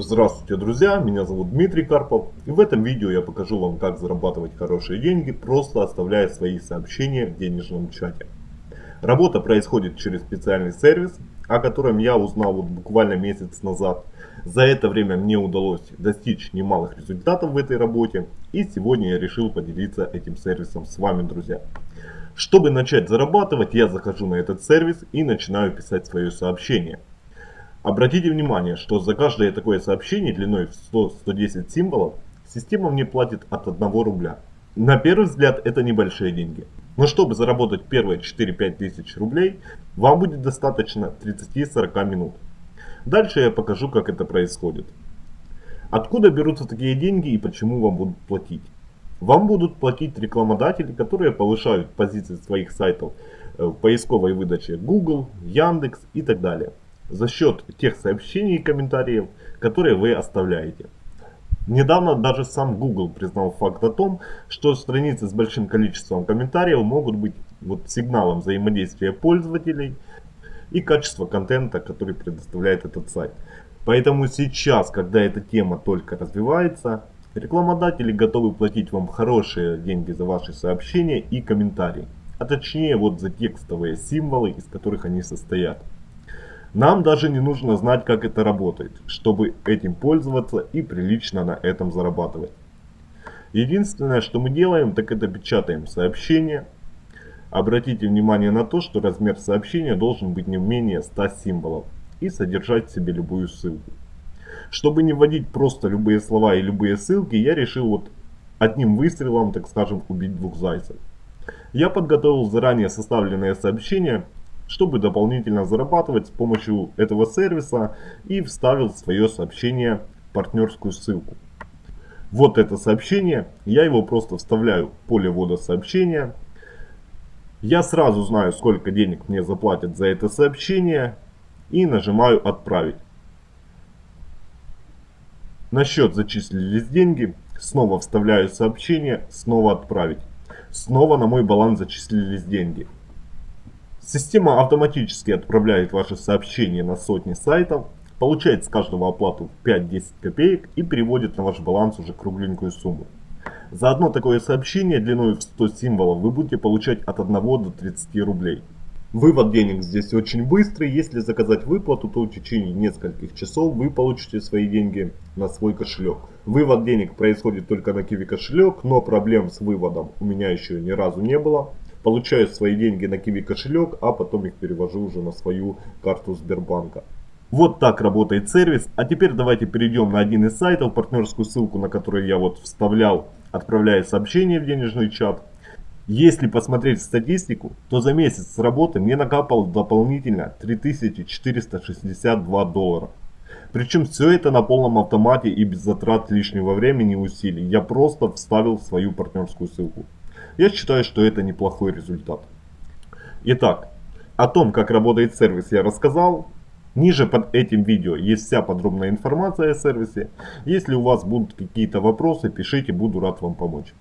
Здравствуйте, друзья! Меня зовут Дмитрий Карпов. И в этом видео я покажу вам, как зарабатывать хорошие деньги, просто оставляя свои сообщения в денежном чате. Работа происходит через специальный сервис, о котором я узнал вот буквально месяц назад. За это время мне удалось достичь немалых результатов в этой работе. И сегодня я решил поделиться этим сервисом с вами, друзья. Чтобы начать зарабатывать, я захожу на этот сервис и начинаю писать свое сообщение. Обратите внимание, что за каждое такое сообщение длиной в 100-110 символов система мне платит от 1 рубля. На первый взгляд это небольшие деньги. Но чтобы заработать первые 4-5 тысяч рублей, вам будет достаточно 30-40 минут. Дальше я покажу, как это происходит. Откуда берутся такие деньги и почему вам будут платить? Вам будут платить рекламодатели, которые повышают позиции своих сайтов э, в поисковой выдаче Google, Яндекс и так далее за счет тех сообщений и комментариев, которые вы оставляете. Недавно даже сам Google признал факт о том, что страницы с большим количеством комментариев могут быть вот сигналом взаимодействия пользователей и качества контента, который предоставляет этот сайт. Поэтому сейчас, когда эта тема только развивается, рекламодатели готовы платить вам хорошие деньги за ваши сообщения и комментарии. А точнее вот за текстовые символы, из которых они состоят. Нам даже не нужно знать, как это работает, чтобы этим пользоваться и прилично на этом зарабатывать. Единственное, что мы делаем, так это печатаем сообщение. Обратите внимание на то, что размер сообщения должен быть не менее 100 символов и содержать в себе любую ссылку. Чтобы не вводить просто любые слова и любые ссылки, я решил вот одним выстрелом, так скажем, убить двух зайцев. Я подготовил заранее составленное сообщение чтобы дополнительно зарабатывать с помощью этого сервиса и вставил свое сообщение партнерскую ссылку. Вот это сообщение, я его просто вставляю в поле ввода сообщения. Я сразу знаю, сколько денег мне заплатят за это сообщение и нажимаю «Отправить». На счет зачислились деньги, снова вставляю сообщение, снова «Отправить». Снова на мой баланс зачислились деньги. Система автоматически отправляет ваши сообщения на сотни сайтов, получает с каждого оплату 5-10 копеек и переводит на ваш баланс уже кругленькую сумму. За одно такое сообщение длиной в 100 символов вы будете получать от 1 до 30 рублей. Вывод денег здесь очень быстрый. Если заказать выплату, то в течение нескольких часов вы получите свои деньги на свой кошелек. Вывод денег происходит только на Kiwi кошелек, но проблем с выводом у меня еще ни разу не было получаю свои деньги на Kiwi кошелек, а потом их перевожу уже на свою карту Сбербанка. Вот так работает сервис. А теперь давайте перейдем на один из сайтов, партнерскую ссылку на который я вот вставлял, отправляя сообщение в денежный чат. Если посмотреть статистику, то за месяц работы мне накапало дополнительно 3462 доллара. Причем все это на полном автомате и без затрат лишнего времени и усилий. Я просто вставил свою партнерскую ссылку. Я считаю, что это неплохой результат. Итак, о том, как работает сервис, я рассказал. Ниже под этим видео есть вся подробная информация о сервисе. Если у вас будут какие-то вопросы, пишите, буду рад вам помочь.